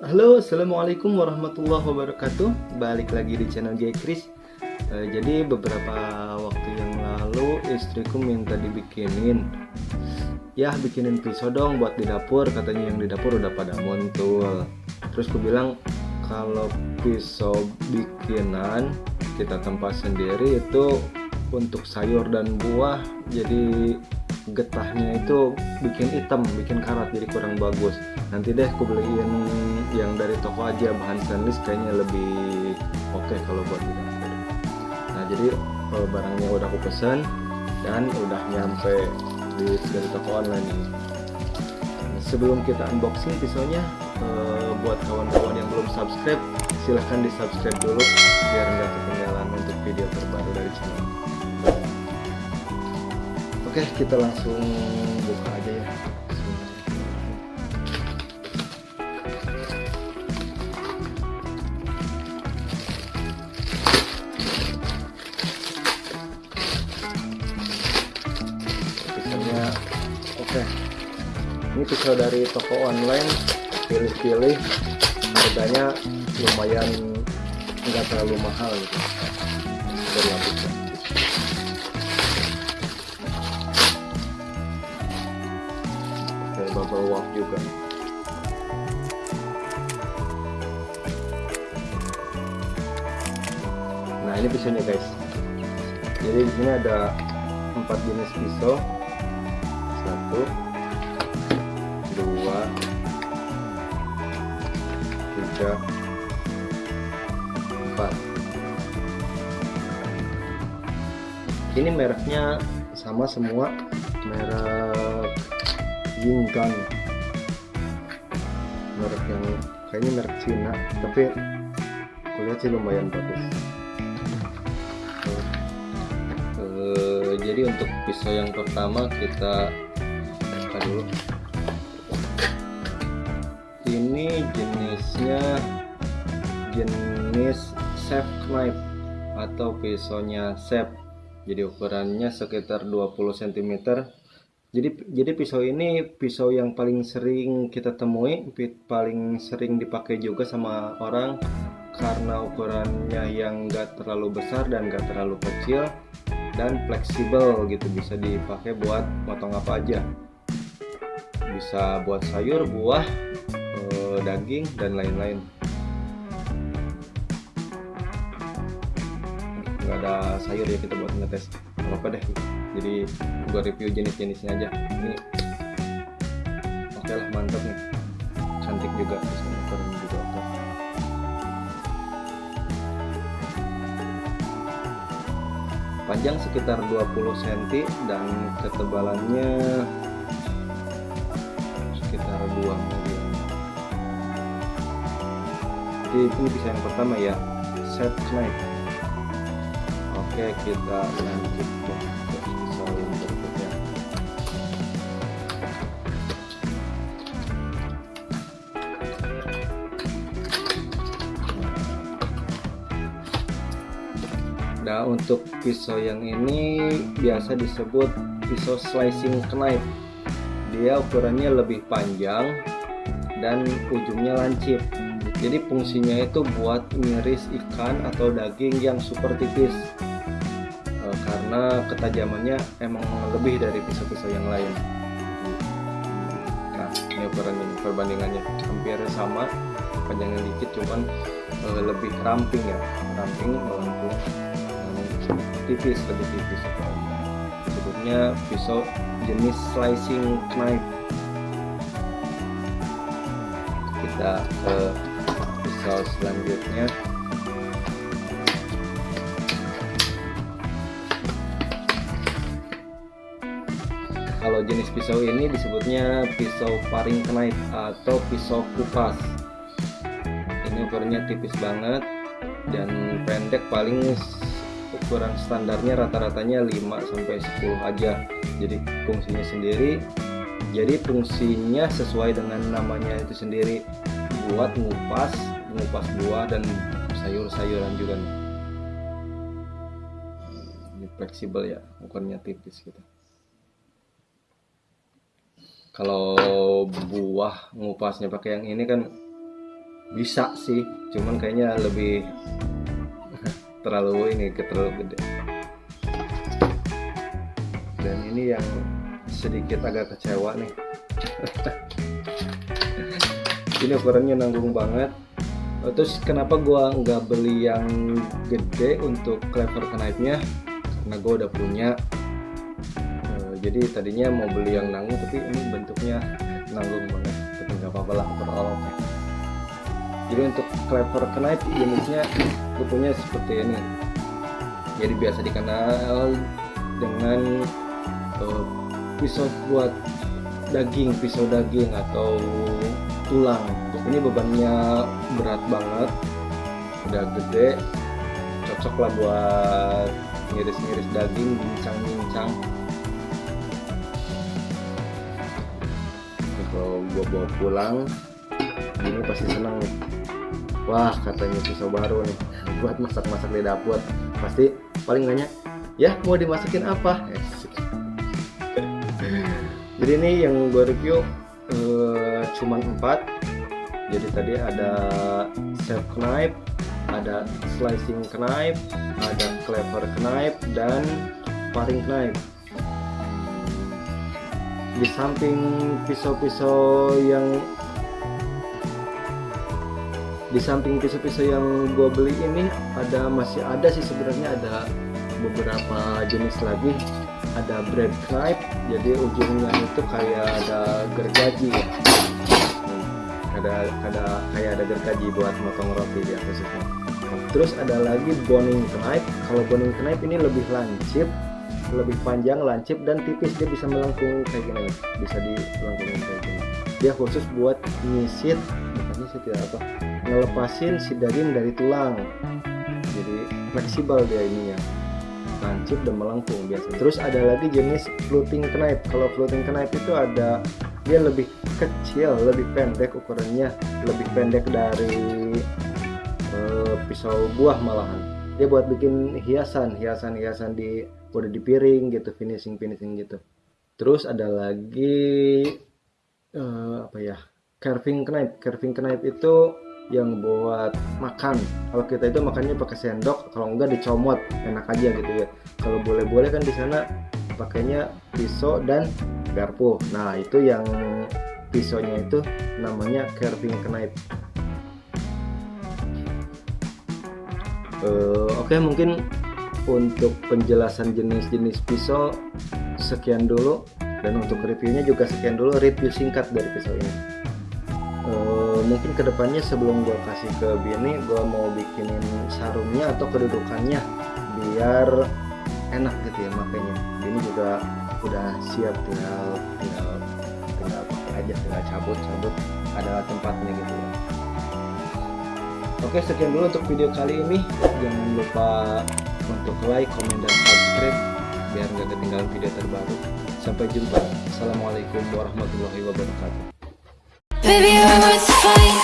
Halo, assalamualaikum warahmatullahi wabarakatuh. Balik lagi di channel J Chris. Eh, jadi beberapa waktu yang lalu istriku minta dibikinin, ya bikinin pisau dong buat di dapur. Katanya yang di dapur udah pada muncul. Terus ku bilang kalau pisau bikinan kita tempat sendiri itu untuk sayur dan buah jadi getahnya itu bikin hitam bikin karat jadi kurang bagus. Nanti deh aku beliin yang dari toko aja bahan stainless kayaknya lebih oke okay kalau buat dapur. Nah jadi eh, barangnya udah aku pesan dan udah nyampe di dari toko online ini. Sebelum kita unboxing pisaunya eh, buat kawan-kawan yang belum subscribe silahkan di subscribe dulu biar nggak ketinggalan untuk video terbaru dari channel Oke, kita langsung buka aja ya. Oke. Ini pisau dari toko online. Pilih-pilih. Harganya lumayan nggak terlalu mahal gitu. Dari wrap juga. Nah ini pisaunya guys. Jadi di sini ada empat jenis pisau. Satu dua tiga empat. Ini mereknya sama semua merek Yinggan merek yang kayaknya merek Cina tapi aku lihat sih lumayan bagus. Uh, jadi untuk pisau yang pertama kita buka dulu. Ini jenisnya jenis chef knife atau pisaunya chef. Jadi ukurannya sekitar 20 cm jadi jadi pisau ini pisau yang paling sering kita temui paling sering dipakai juga sama orang karena ukurannya yang enggak terlalu besar dan enggak terlalu kecil dan fleksibel gitu. Bisa dipakai buat potong apa aja. Bisa buat sayur buah eh, daging dan lain-lain. Nggak ada sayur ya kita buat ngetes. Apa deh jadi gua review jenis-jenisnya aja. Ini oke okay lah mantap nih. Cantik juga juga oke. Panjang sekitar 20 cm dan ketebalannya sekitar 2 mm jadi ini yang pertama ya. Set knife oke kita lanjut nah untuk pisau yang ini biasa disebut pisau slicing knife. Dia ukurannya lebih panjang dan ujungnya lancip. Jadi fungsinya itu buat ngiris ikan atau daging yang super tipis. E, karena ketajamannya emang lebih dari pisau-pisau yang lain. Nah ini ukuran ini perbandingannya hampir sama panjangnya dikit cuman e, lebih ramping ya. Ramping melengkung tipis lebih tipis. Sebutnya pisau jenis slicing knife. Kita ke pisau selanjutnya. Kalau jenis pisau ini disebutnya pisau paring knife atau pisau kupas. Ini ukurannya tipis banget dan pendek paling ukuran standarnya rata-ratanya 5 sampai 10 aja. Jadi fungsinya sendiri. Jadi fungsinya sesuai dengan namanya itu sendiri. Buat ngupas ngupas buah dan sayur-sayuran juga nih. Ini fleksibel ya ukurannya tipis gitu. Kalau buah ngupasnya pakai yang ini kan bisa sih. Cuman kayaknya lebih terlalu ini terlalu gede. Dan ini yang sedikit agak kecewa nih. Ini ukurannya nanggung banget. Terus kenapa gua nggak beli yang gede untuk clever knife nya karena gua udah punya. Eh, jadi tadinya mau beli yang nanggung tapi ini bentuknya nanggung banget. Tapi nggak apa-apa lah overallnya jadi untuk clever knife unitnya gue punya seperti ini. Jadi biasa dikenal dengan uh, pisau buat daging pisau daging atau tulang. Ini bebannya berat banget udah gede cocok lah buat ngiris-ngiris daging bincang-bincang kalau gua bawa pulang ini pasti senang. Nih wah katanya pisau baru nih. Buat masak-masak di dapur. Pasti paling nanya ya mau dimasakin apa? Jadi ini yang gue review uh, cuman empat. Jadi tadi ada chef knife ada slicing knife ada clever knife dan paring knife. Di samping pisau-pisau yang di samping pisau-pisau yang gue beli ini ada masih ada sih sebenarnya ada beberapa jenis lagi. Ada bread knife jadi ujungnya itu kayak ada gergaji. Ya ada ada kayak ada gergaji buat motong roti ya khususnya terus ada lagi boning knife kalau boning knife ini lebih lancip lebih panjang lancip dan tipis. Dia bisa melengkung kayak gini bisa dilengkungin kayak gini. Dia khusus buat nyisit bukan nyisit ya apa ngelepasin si daging dari tulang. Jadi fleksibel dia ininya. Lancip dan melengkung biasa. Terus ada lagi jenis floating knife. Kalau floating knife itu ada dia lebih kecil lebih pendek ukurannya. Lebih pendek dari uh, pisau buah malahan. Dia buat bikin hiasan hiasan hiasan di udah di piring gitu finishing finishing gitu. Terus ada lagi uh, apa ya carving knife. Carving knife itu yang buat makan. Kalau kita itu makannya pakai sendok kalau enggak dicomot enak aja gitu ya. Kalau boleh-boleh kan di sana pakainya pisau dan garpu. Nah itu yang pisaunya itu namanya carving knife. Uh, oke okay, mungkin untuk penjelasan jenis-jenis pisau sekian dulu. Dan untuk reviewnya juga sekian dulu review singkat dari pisau ini uh, mungkin ke depannya sebelum gue kasih ke Bini gue mau bikinin sarungnya atau kedudukannya biar enak gitu ya makanya Bini juga udah siap tinggal tinggal tinggal pakai aja tinggal cabut cabut. Ada tempatnya gitu ya. Oke sekian dulu untuk video kali ini. Jangan lupa untuk like comment dan subscribe biar nggak ketinggalan video terbaru. Sampai jumpa. Assalamualaikum warahmatullahi wabarakatuh Baby, you're worth the fight.